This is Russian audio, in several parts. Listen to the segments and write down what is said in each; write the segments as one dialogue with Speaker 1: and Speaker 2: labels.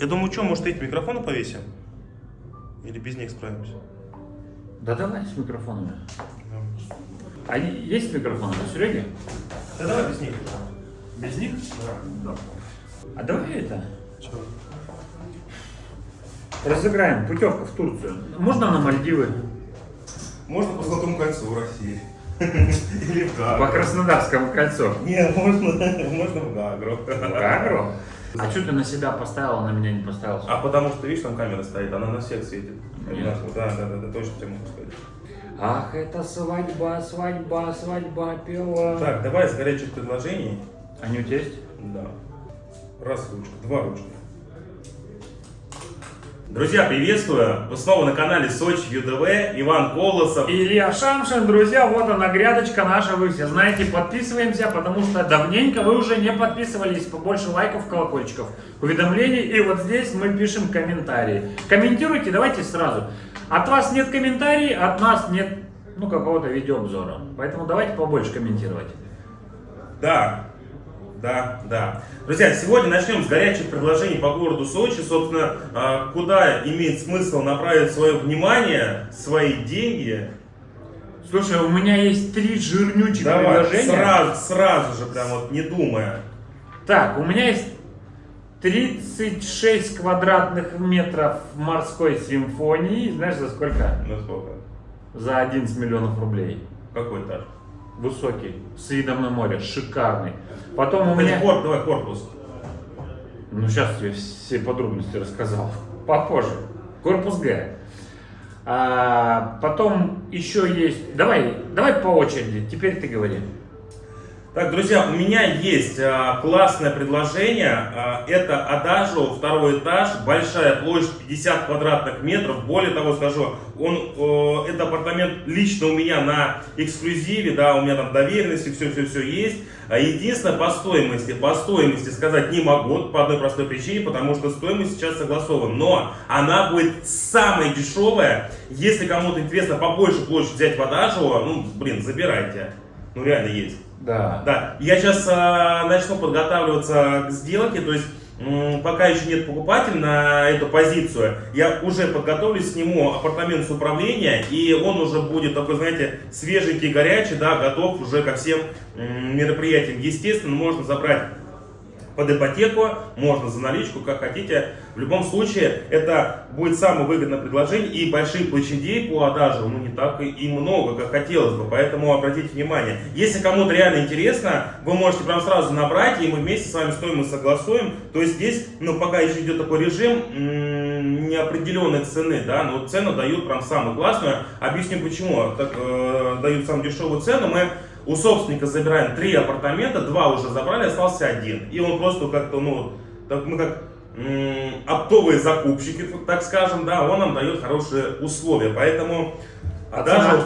Speaker 1: Я думаю, что, может, эти микрофоны повесим? Или без них справимся?
Speaker 2: Да давай с микрофонами. А есть микрофоны у Сереги?
Speaker 1: Да давай без них.
Speaker 2: Без них? Да. А давай это,
Speaker 1: Чего?
Speaker 2: разыграем путевку в Турцию. Можно на Мальдивы?
Speaker 1: Можно по Золотому кольцу в России. Или в
Speaker 2: По
Speaker 1: Гагру.
Speaker 2: Краснодарскому кольцу.
Speaker 1: Не, можно, можно в Гагру.
Speaker 2: Гагру? А что ты на себя поставил, а на меня не поставил?
Speaker 1: А потому что, видишь, там камера стоит, она на всех светит.
Speaker 2: Нет.
Speaker 1: Да, да, да, да, точно тебе могу сказать.
Speaker 2: Ах, это свадьба, свадьба, свадьба пела.
Speaker 1: Так, давай с горячих предложений.
Speaker 2: Они у тебя есть?
Speaker 1: Да. Раз ручка, два ручка. Друзья, приветствую! Вы снова на канале Сочи ЮДВ, Иван Колосов.
Speaker 2: Илья Шамшин, друзья, вот она грядочка наша, вы все знаете, подписываемся, потому что давненько вы уже не подписывались, побольше лайков, колокольчиков, уведомлений, и вот здесь мы пишем комментарии. Комментируйте, давайте сразу. От вас нет комментариев, от нас нет, ну, какого-то видеообзора, поэтому давайте побольше комментировать.
Speaker 1: Да, да, да. Друзья, сегодня начнем с горячих предложений по городу Сочи. Собственно, а, куда имеет смысл направить свое внимание, свои деньги.
Speaker 2: Слушай, у меня есть три жирнючих
Speaker 1: Давай,
Speaker 2: предложения.
Speaker 1: сразу, сразу же, прям вот не думая.
Speaker 2: Так, у меня есть 36 квадратных метров морской симфонии. Знаешь, за сколько?
Speaker 1: Ну сколько?
Speaker 2: За 11 миллионов рублей.
Speaker 1: Какой этаж?
Speaker 2: Высокий, с видом на море, шикарный. Потом у меня...
Speaker 1: кор- давай корпус.
Speaker 2: Ну, сейчас я все подробности рассказал. Попозже. Корпус Г. А, потом еще есть... Давай, давай по очереди. Теперь ты говори.
Speaker 1: Так, друзья, у меня есть а, классное предложение. А, это Адажо, второй этаж, большая площадь 50 квадратных метров. Более того, скажу, он, это апартамент лично у меня на эксклюзиве, да, у меня там доверенности, все-все-все есть. А Единственное, по стоимости, по стоимости сказать не могу, по одной простой причине, потому что стоимость сейчас согласована. Но она будет самая дешевая. Если кому-то интересно побольше площадь взять в Адажо, ну, блин, забирайте. Ну, реально есть.
Speaker 2: Да.
Speaker 1: Да, я сейчас а, начну подготавливаться к сделке, то есть пока еще нет покупателя на эту позицию, я уже подготовлюсь, сниму апартамент с управления, и он уже будет такой, знаете, свеженький, горячий, да, готов уже ко всем мероприятиям. Естественно, можно забрать под ипотеку, можно за наличку, как хотите. В любом случае, это будет самое выгодное предложение, и больших площадей по Адажу, ну, не так и, много, как хотелось бы, поэтому обратите внимание. Если кому-то реально интересно, вы можете прям сразу набрать, и мы вместе с вами стоимость согласуем. То есть здесь, ну, пока еще идет такой режим неопределенной цены, да, но цену дают прям самую классную. Объясню почему. Так, э, дают самую дешевую цену, мы у собственника забираем три апартамента, два уже забрали, остался один. И он просто как-то, ну, так, мы как оптовые закупщики, так скажем, да, он нам дает хорошие условия. Поэтому, а
Speaker 2: А
Speaker 1: даже,
Speaker 2: цена?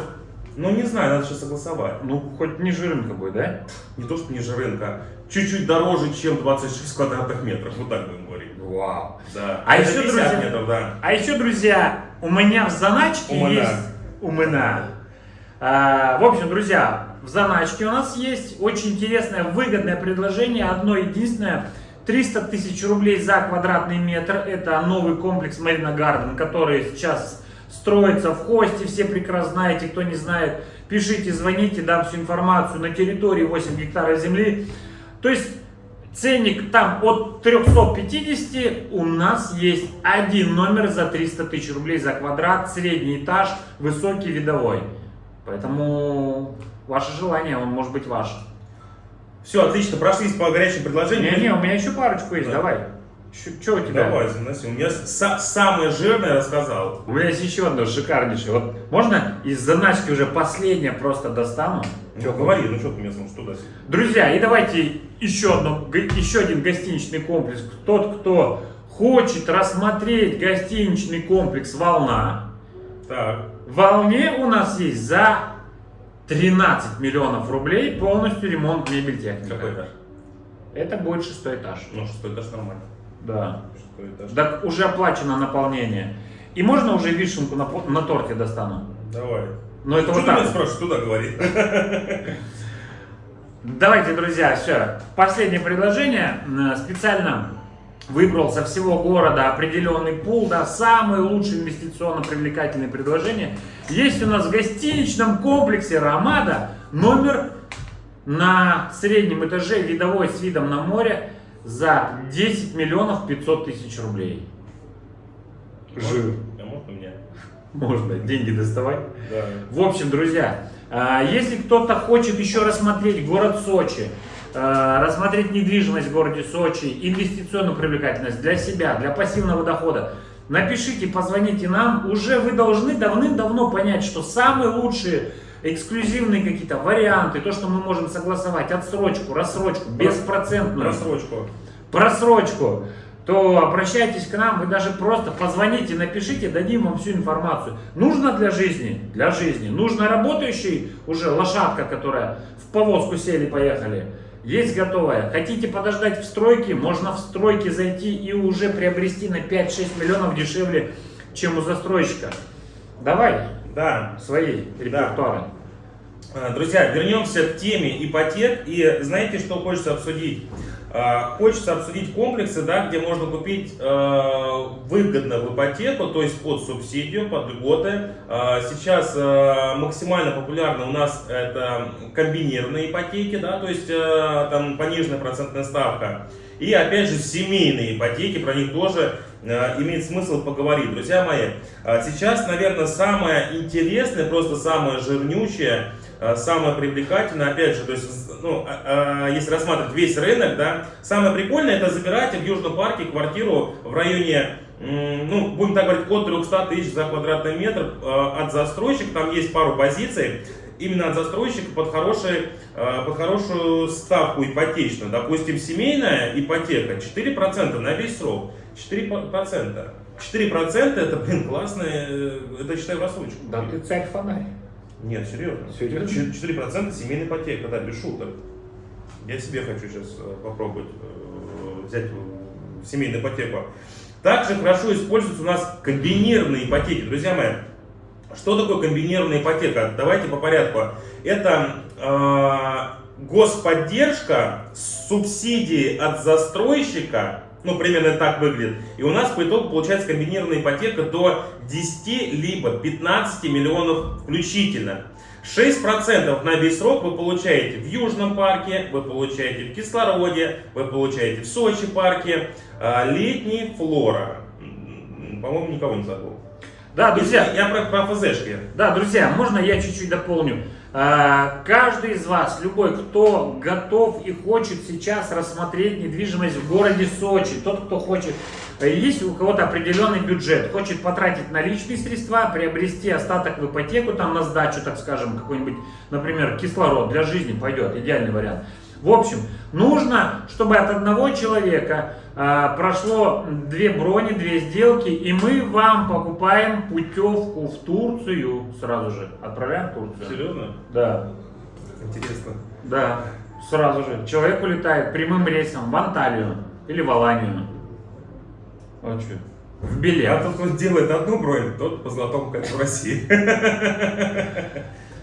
Speaker 1: ну не знаю, надо сейчас согласовать.
Speaker 2: Ну, хоть не жирненько будет, да?
Speaker 1: Не то, что ниже рынка, чуть-чуть дороже, чем 26 квадратных метров, вот так будем говорить.
Speaker 2: Вау.
Speaker 1: Да.
Speaker 2: А еще,
Speaker 1: 50
Speaker 2: друзья,
Speaker 1: метров, да.
Speaker 2: А еще, друзья, у меня в заначке
Speaker 1: Умына.
Speaker 2: есть... Умына. А, в общем, друзья, в заначке у нас есть очень интересное, выгодное предложение, одно единственное. 300 тысяч рублей за квадратный метр. Это новый комплекс Marina Garden, который сейчас строится в Хосте. Все прекрасно знаете, кто не знает, пишите, звоните, дам всю информацию. На территории 8 гектаров земли. То есть Ценник там от 350, у нас есть один номер за 300 тысяч рублей за квадрат, средний этаж, высокий видовой. Поэтому ваше желание, он может быть ваш.
Speaker 1: Все, отлично, прошлись по горячим предложениям.
Speaker 2: Не-не, у меня еще парочку есть,
Speaker 1: Да.
Speaker 2: давай. Что у тебя?
Speaker 1: Давай, заноси. У меня са- самое жирное рассказал.
Speaker 2: У меня есть еще одно шикарнейшее. Вот можно из заначки уже последнее просто достану?
Speaker 1: Ну, говори, ну что ты мне смотришь туда
Speaker 2: Друзья, и давайте еще, одно, еще один гостиничный комплекс. Тот, кто хочет рассмотреть гостиничный комплекс «Волна»,
Speaker 1: Так,
Speaker 2: в «Волне» у нас есть за 13 миллионов рублей полностью ремонт мебель техника.
Speaker 1: какой этаж?
Speaker 2: Это будет шестой этаж.
Speaker 1: Ну, шестой этаж нормально.
Speaker 2: Да.
Speaker 1: Шестой этаж.
Speaker 2: Так уже оплачено наполнение. И можно уже вишенку на, на торте достану?
Speaker 1: Давай.
Speaker 2: Но это
Speaker 1: что
Speaker 2: вот
Speaker 1: ты меня
Speaker 2: так.
Speaker 1: спрашиваешь, туда говори.
Speaker 2: Давайте, друзья, все. Последнее предложение. Э, Специально выбрал со всего города определенный пул, да, самые лучшие инвестиционно привлекательные предложения. Есть у нас в гостиничном комплексе «Ромада» номер на среднем этаже видовой с видом на море за 10 миллионов 500 тысяч рублей.
Speaker 1: Жир. А можно мне?
Speaker 2: Можно, деньги доставать.
Speaker 1: Да.
Speaker 2: В общем, друзья, а, если кто-то хочет еще рассмотреть город Сочи, рассмотреть недвижимость в городе Сочи, инвестиционную привлекательность для себя, для пассивного дохода, напишите, позвоните нам. Уже вы должны давным-давно понять, что самые лучшие эксклюзивные какие-то варианты, то, что мы можем согласовать, отсрочку, рассрочку, беспроцентную.
Speaker 1: Рассрочку.
Speaker 2: Просрочку то обращайтесь к нам, вы даже просто позвоните, напишите, дадим вам всю информацию. Нужно для жизни? Для жизни. Нужно работающий уже лошадка, которая в повозку сели, поехали. Есть готовая. Хотите подождать в стройке? Можно в стройке зайти и уже приобрести на 5-6 миллионов дешевле, чем у застройщика. Давай
Speaker 1: Да.
Speaker 2: свои репертуары.
Speaker 1: А, Друзья, вернемся к теме ипотек. И знаете, что хочется обсудить? А, Хочется обсудить комплексы, да, где можно купить э, выгодно в ипотеку, то есть под субсидию, под льготы. А, Сейчас э, максимально популярны у нас это комбинированные ипотеки, да, то есть э, там пониженная процентная ставка. И опять же семейные ипотеки, про них тоже имеет смысл поговорить. Друзья мои, э, сейчас, наверное, самое интересное, просто самое жирнючее, самое привлекательное, опять же, то есть, ну, э, э, если рассматривать весь рынок, да, самое прикольное это забирать в Южном парке квартиру в районе, ну, будем так говорить, от 300 тысяч за квадратный метр э, от застройщика, там есть пару позиций, именно от застройщика под, хороший, под хорошую ставку ипотечную. Допустим, семейная ипотека 4% на весь срок. 4%. 4% это, блин, классно, э, это считай в рассрочку.
Speaker 2: Да ты царь фонарь.
Speaker 1: Нет, серьезно.
Speaker 2: Серьезно?
Speaker 1: 4% семейная ипотека, да, без шуток. Я себе хочу сейчас э, попробовать э, взять семейную ипотеку. Также хорошо используются у нас комбинированные ипотеки. Друзья мои, что такое комбинированная ипотека? Давайте по порядку. Это э, господдержка с субсидией от застройщика, ну примерно так выглядит. И у нас по итогу получается комбинированная ипотека до 10 либо 15 миллионов включительно. 6% на весь срок вы получаете в Южном парке, вы получаете в Кислороде, вы получаете в Сочи парке, а, летний флора. По-моему, никого не забыл.
Speaker 2: Да, друзья,
Speaker 1: Я про, про ФЗшки.
Speaker 2: Да, друзья, можно я чуть-чуть дополню? А, Каждый из вас, любой, кто готов и хочет сейчас рассмотреть недвижимость в городе Сочи, тот, кто хочет, э, есть у кого-то определенный бюджет, хочет потратить наличные средства, приобрести остаток в ипотеку, там на сдачу, так скажем, какой-нибудь, например, кислород для жизни пойдет, идеальный вариант. В общем, нужно, чтобы от одного человека а, прошло две брони, две сделки, и мы вам покупаем путевку в Турцию сразу же. Отправляем в Турцию.
Speaker 1: Серьезно?
Speaker 2: Да,
Speaker 1: Интересно.
Speaker 2: да, сразу же. Человек улетает прямым рейсом в Анталию или в Аланию. Вот что. В
Speaker 1: А
Speaker 2: билет.
Speaker 1: тот, кто делает одну бронь, тот по золотому кольцу России.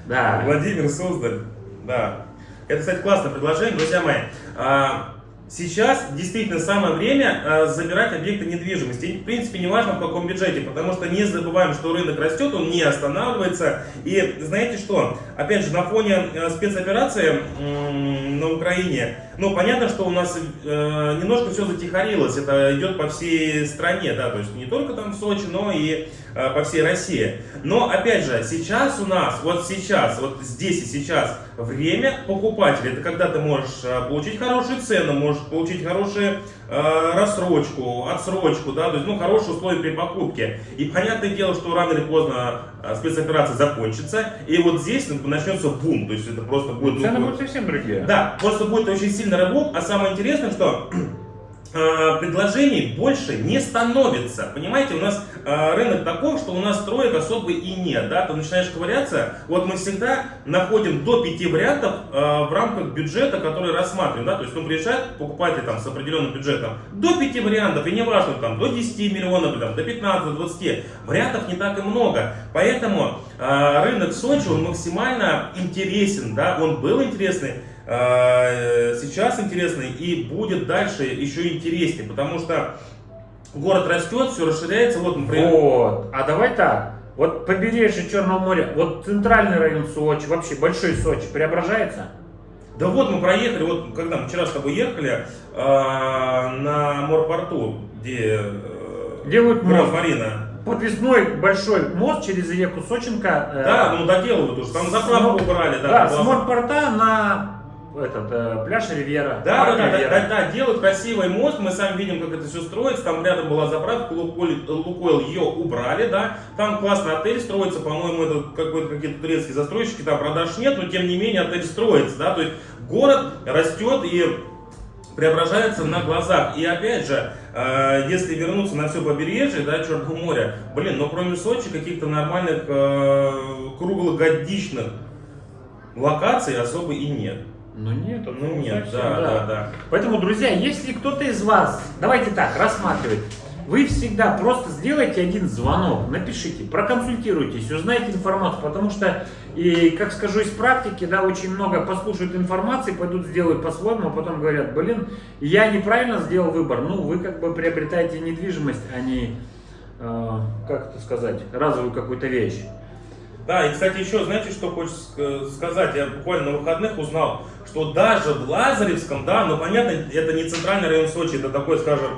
Speaker 2: Да.
Speaker 1: Владимир Суздаль. Да. Это, кстати, классное предложение, друзья мои. А, Сейчас действительно самое время а, забирать объекты недвижимости. В принципе, не важно в каком бюджете, потому что не забываем, что рынок растет, он не останавливается. И знаете что? Опять же, на фоне э, спецоперации на Украине, ну, понятно, что у нас э, немножко все затихарилось. Это идет по всей стране, да, то есть не только там в Сочи, но и э, по всей России. Но, опять же, сейчас у нас, вот сейчас, вот здесь и сейчас время покупателя. Это когда ты можешь э, получить хорошую цену, можешь получить хорошую э, рассрочку, отсрочку, да, то есть, ну, хорошие условия при покупке. И понятное дело, что рано или поздно э, спецоперация закончится, и вот здесь ну, начнется бум, то есть это просто будет... ну,
Speaker 2: Цены будут совсем другие.
Speaker 1: да, просто будет очень сильный рывок, а самое интересное, что предложений больше не становится. Понимаете, у нас э, рынок такой, что у нас строек особо и нет. Да? Ты начинаешь ковыряться, вот мы всегда находим до пяти вариантов э, в рамках бюджета, который рассматриваем. Да? То есть, ну, приезжает покупатель там, с определенным бюджетом, до пяти вариантов, и не важно, там, до 10 миллионов, там, до 15-20, вариантов не так и много. Поэтому э, рынок Сочи, он максимально интересен, да? он был интересный, э, сейчас интересный и будет дальше еще интереснее, потому что город растет, все расширяется. Вот,
Speaker 2: например... Вот, а давай так. Вот побережье Черного моря, вот центральный район Сочи, вообще большой Сочи преображается?
Speaker 1: Да вот мы проехали, вот когда мы вчера с тобой ехали э, на морпорту, где
Speaker 2: э, делают мост. Марина. Подвесной большой мост через реку Сочинка.
Speaker 1: Э, да, ну доделывают уже, там заправку убрали.
Speaker 2: Да, да с морпорта на этот э, пляж Ривьера.
Speaker 1: Да, да, да, да, да, да, делают красивый мост, мы сами видим, как это все строится, там рядом была заправка, Лукойл, Лукойл ее убрали, да, там классный отель строится, по-моему, это какой-то какие-то турецкие застройщики, там продаж нет, но тем не менее отель строится, да, то есть город растет и преображается на глазах. И опять же, э, если вернуться на все побережье, да, Черного моря, блин, но кроме Сочи каких-то нормальных э, круглогодичных локаций особо и нет.
Speaker 2: Ну нет,
Speaker 1: ну, ну нет, совсем, да, да, да.
Speaker 2: Поэтому, друзья, если кто-то из вас, давайте так, рассматривать, вы всегда просто сделайте один звонок, напишите, проконсультируйтесь, узнайте информацию, потому что, и как скажу из практики, да, очень много послушают информации, пойдут сделают по-своему, а потом говорят, блин, я неправильно сделал выбор. Ну, вы как бы приобретаете недвижимость, а не, э, как это сказать, разовую какую-то вещь.
Speaker 1: Да, и, кстати, еще, знаете, что хочется сказать? Я буквально на выходных узнал, что даже в Лазаревском, да, ну, понятно, это не центральный район Сочи, это такой, скажем,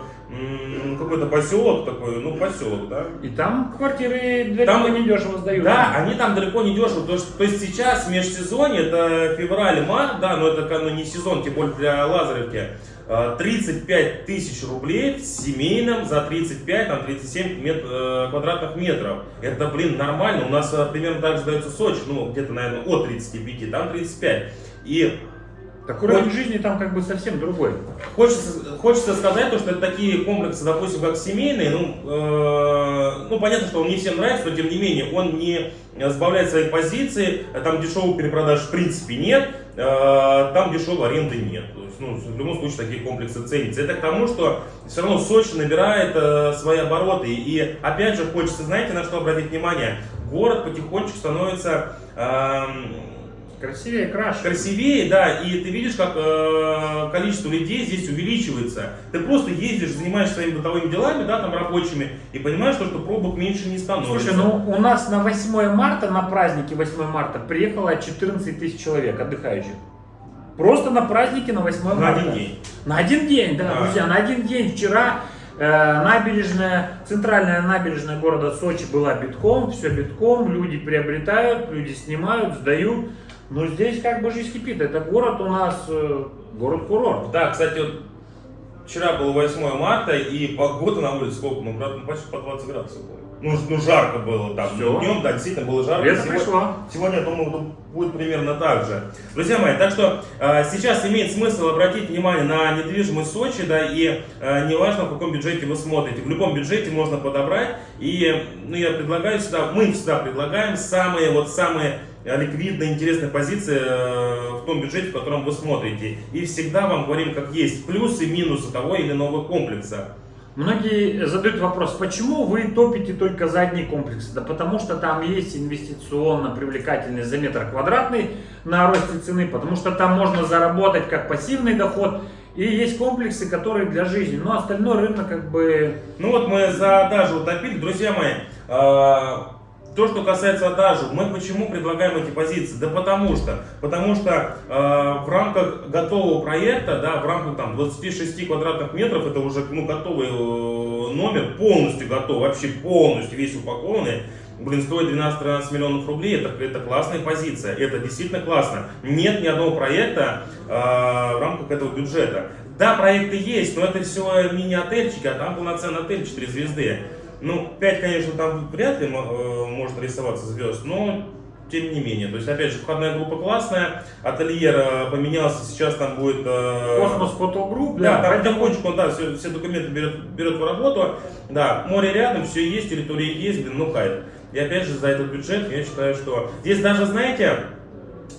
Speaker 1: какой-то поселок такой, ну, поселок, да.
Speaker 2: И там квартиры далеко там, не дешево сдают.
Speaker 1: Да, они там далеко не дешево, то, есть, то есть сейчас межсезонье, это февраль-март, да, но это ну, не сезон, тем более для Лазаревки. 35 э, тысяч рублей в семейном за 35, там 37 мет, э, квадратных метров. Это, блин, нормально. У нас э, примерно так же дается Сочи, ну, где-то, наверное, от 35, там 35. И
Speaker 2: так уровень жизни там как бы совсем другой.
Speaker 1: Хочется, хочется сказать, то, что это такие комплексы, допустим, как семейные, ну, э, ну, понятно, что он не всем нравится, но тем не менее, он не сбавляет свои позиции, там дешевых перепродаж в принципе нет, там дешевой аренды нет. То есть, ну, в любом случае такие комплексы ценятся. Это к тому, что все равно Сочи набирает э, свои обороты. И опять же хочется, знаете, на что обратить внимание? Город потихонечку становится... Э,
Speaker 2: Красивее, краше.
Speaker 1: Красивее, да, и ты видишь, как э, количество людей здесь увеличивается. Ты просто ездишь, занимаешься своими бытовыми делами, да, там рабочими, и понимаешь, что, что пробок меньше не становится.
Speaker 2: Слушай, ну у нас на 8 марта, на празднике 8 марта, приехало 14 тысяч человек отдыхающих. Просто на празднике на 8 марта.
Speaker 1: На один день.
Speaker 2: На один день, да, да. друзья, на один день. Вчера э, набережная, центральная набережная города Сочи была битком, все битком, люди приобретают, люди снимают, сдают. Но здесь как бы жизнь кипит. Это город у нас, э, город-курорт.
Speaker 1: Да, кстати, вот вчера было 8 марта, и погода на улице сколько? Ну, ну почти по 20 градусов было. Ну, ну жарко было там. Все. Днем, да, действительно было жарко.
Speaker 2: Лето сегодня, пришло.
Speaker 1: Сегодня, я думаю, будет примерно так же. Друзья мои, так что э, сейчас имеет смысл обратить внимание на недвижимость Сочи, да, и э, неважно, в каком бюджете вы смотрите. В любом бюджете можно подобрать. И ну, я предлагаю всегда, мы всегда предлагаем самые, вот самые ликвидная, интересная позиция э, в том бюджете, в котором вы смотрите. И всегда вам говорим, как есть плюсы и минусы того или иного комплекса.
Speaker 2: Многие задают вопрос, почему вы топите только за одни комплексы? Да потому что там есть инвестиционно привлекательность за метр квадратный на росте цены, потому что там можно заработать как пассивный доход, и есть комплексы, которые для жизни. Но остальной рынок как бы...
Speaker 1: Ну вот мы за даже утопили, друзья мои. То, что касается адажу, мы почему предлагаем эти позиции? Да потому что, потому что э, в рамках готового проекта, да, в рамках там 26 квадратных метров, это уже ну, готовый э, номер, полностью готов, вообще полностью весь упакованный, блин, стоит 12-13 миллионов рублей, это, это классная позиция, это действительно классно. Нет ни одного проекта э, в рамках этого бюджета. Да, проекты есть, но это все мини-отельчики, а там полноценный отель 4 звезды. Ну, 5, конечно, там вряд ли э, может рисоваться звезд, но тем не менее. То есть, опять же, входная группа классная, ательер э, поменялся, сейчас там будет...
Speaker 2: Э, Космос Фотогрупп,
Speaker 1: да, да, там потихонечку, да, все, все документы берет, берет в работу, да, море рядом, все есть, территория есть, блин, ну кайф. И опять же, за этот бюджет я считаю, что здесь даже, знаете,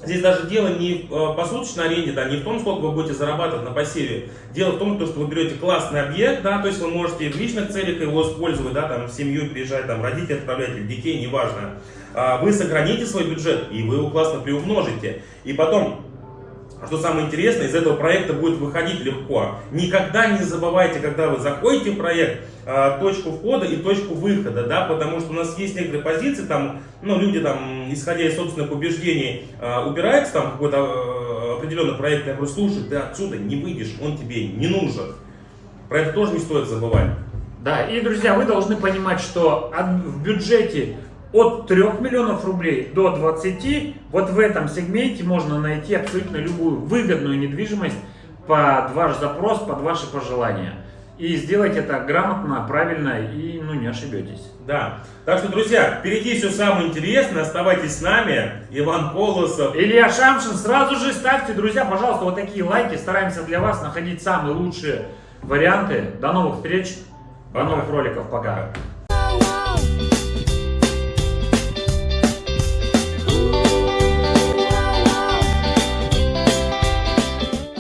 Speaker 1: Здесь даже дело не в э, посуточной аренде, да, не в том, сколько вы будете зарабатывать на пассиве. Дело в том, что вы берете классный объект, да, то есть вы можете в личных целях его использовать, да, там, семью приезжать, там, родителей отправлять, или детей, неважно. А вы сохраните свой бюджет, и вы его классно приумножите. И потом, А что самое интересное, из этого проекта будет выходить легко. Никогда не забывайте, когда вы заходите в проект, а, точку входа и точку выхода, да, потому что у нас есть некоторые позиции, там, ну, люди там, исходя из собственных убеждений, а, убираются там какой-то а, определенный проект, я говорю, слушай, ты отсюда не выйдешь, он тебе не нужен. Про это тоже не стоит забывать.
Speaker 2: Да, и, друзья, вы должны понимать, что в бюджете от 3 миллионов рублей до 20, вот в этом сегменте можно найти абсолютно любую выгодную недвижимость под ваш запрос, под ваши пожелания. И сделать это грамотно, правильно и ну, не ошибетесь.
Speaker 1: Да. Так что, друзья, впереди все самое интересное. Оставайтесь с нами. Иван Колосов.
Speaker 2: Илья Шамшин, сразу же ставьте, друзья, пожалуйста, вот такие лайки. Стараемся для вас находить самые лучшие варианты. До новых встреч, до
Speaker 1: Пока.
Speaker 2: новых роликов.
Speaker 1: Пока.